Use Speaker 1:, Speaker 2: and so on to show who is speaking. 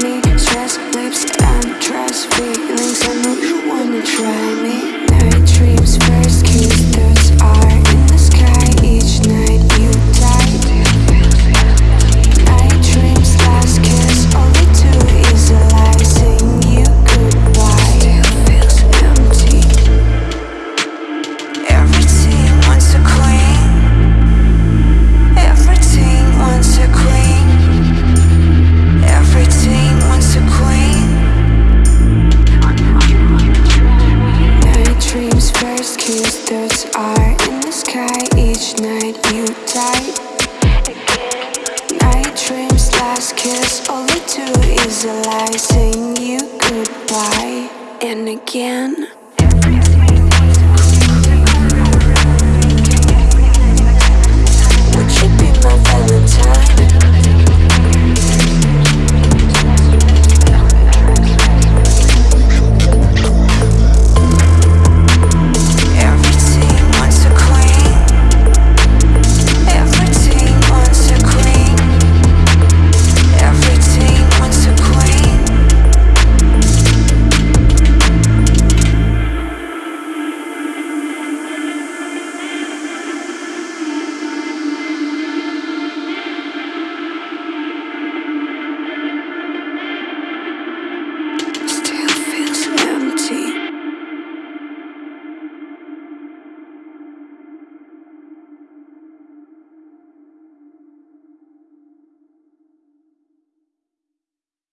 Speaker 1: me Stress, lips, and dress Feelings. I know you wanna try. Stars are in the sky Each night. You die Night dreams, last. Kiss. They do is a lie Saying you goodbye. And again